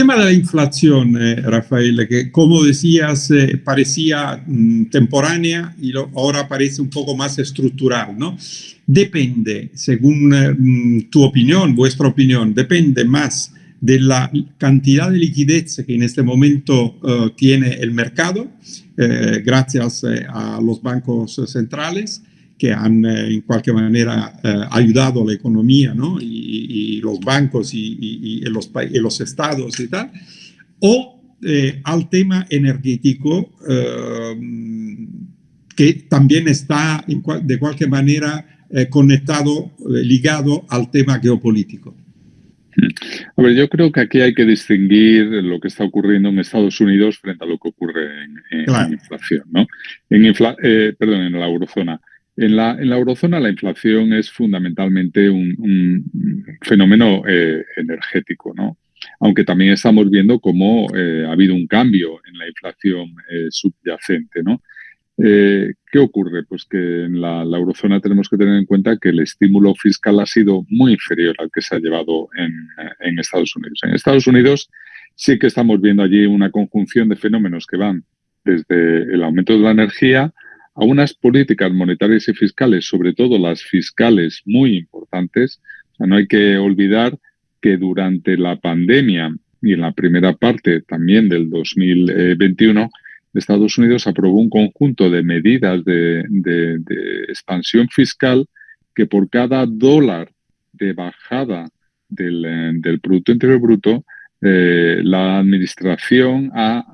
tema de la inflación, eh, Rafael, que como decías, eh, parecía mm, temporánea y ahora parece un poco más estructural, ¿no? Depende, según mm, tu opinión, vuestra opinión, depende más de la cantidad de liquidez que en este momento tiene el mercado, gracias a los bancos centrales, que han eh, en cualquier manera eh, ayudado a la economía, ¿no? y, los bancos y, los, los, estados y tal, o eh, al tema energético, que también está de cualquier manera conectado, ligado al tema geopolítico. A ver, yo creo que aquí hay que distinguir lo que está ocurriendo en Estados Unidos frente a lo que ocurre en, inflación, ¿no? En perdón, en la eurozona. En la, en la, eurozona la inflación es fundamentalmente un, fenómeno eh, energético, ¿no? aunque también estamos viendo cómo eh, ha habido un cambio en la inflación eh, subyacente. ¿no? ¿Qué ocurre? Pues que en la, eurozona tenemos que tener en cuenta que el estímulo fiscal ha sido muy inferior al que se ha llevado en, en Estados Unidos. En Estados Unidos sí que estamos viendo allí una conjunción de fenómenos que van desde el aumento de la energía, a unas políticas monetarias y fiscales, sobre todo las fiscales, muy importantes. No hay que olvidar que durante la pandemia y en la primera parte también del 2021, Estados Unidos aprobó un conjunto de medidas de, expansión fiscal que por cada dólar de bajada del, Producto Interior Bruto, eh, la Administración ha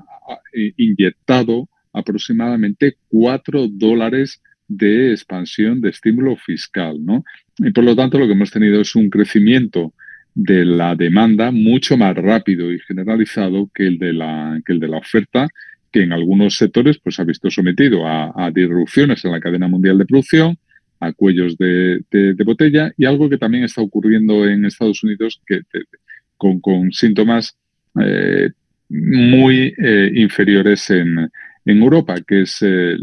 inyectado aproximadamente 4 dólares de expansión de estímulo fiscal, ¿no? Y por lo tanto lo que hemos tenido es un crecimiento de la demanda mucho más rápido y generalizado que el de la, que el de la oferta, que en algunos sectores pues, ha visto sometido a, disrupciones en la cadena mundial de producción, a cuellos de, botella y algo que también está ocurriendo en Estados Unidos que, con, síntomas eh, muy eh, inferiores en, en Europa, que es eh,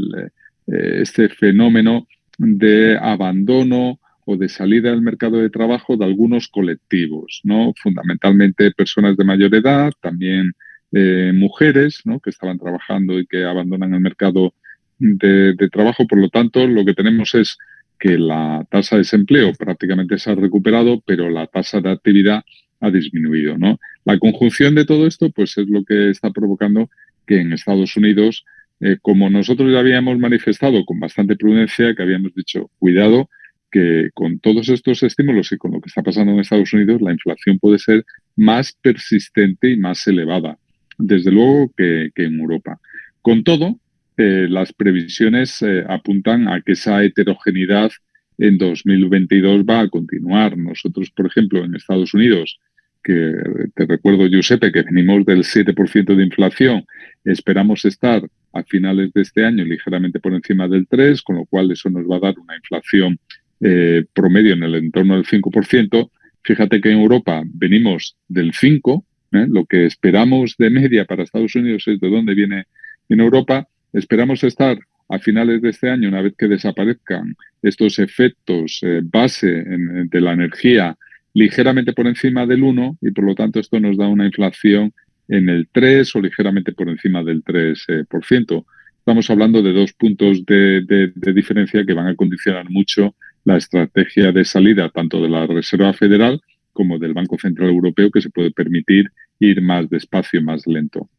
este fenómeno de abandono o de salida del mercado de trabajo de algunos colectivos, ¿no? fundamentalmente personas de mayor edad, también eh, mujeres ¿no? que estaban trabajando y que abandonan el mercado de, trabajo. Por lo tanto, lo que tenemos es que la tasa de desempleo prácticamente se ha recuperado, pero la tasa de actividad ha disminuido. ¿no? La conjunción de todo esto pues, es lo que está provocando que en Estados Unidos, eh, como nosotros ya habíamos manifestado con bastante prudencia, que habíamos dicho, cuidado, que con todos estos estímulos y con lo que está pasando en Estados Unidos, la inflación puede ser más persistente y más elevada, desde luego que, en Europa. Con todo, eh, las previsiones eh, apuntan a que esa heterogeneidad en 2022 va a continuar. Nosotros, por ejemplo, en Estados Unidos, que te recuerdo, Giuseppe, que venimos del 7% de inflación, esperamos estar a finales de este año ligeramente por encima del 3%, con lo cual eso nos va a dar una inflación eh, promedio en el entorno del 5%. Fíjate que en Europa venimos del 5%, ¿eh? lo que esperamos de media para Estados Unidos es de dónde viene en Europa. Esperamos estar a finales de este año, una vez que desaparezcan estos efectos eh, base de la energía ligeramente por encima del 1 y por lo tanto esto nos da una inflación en el 3 o ligeramente por encima del 3%. Eh, Estamos hablando de dos puntos de, diferencia que van a condicionar mucho la estrategia de salida tanto de la Reserva Federal como del Banco Central Europeo que se puede permitir ir más despacio, más lento.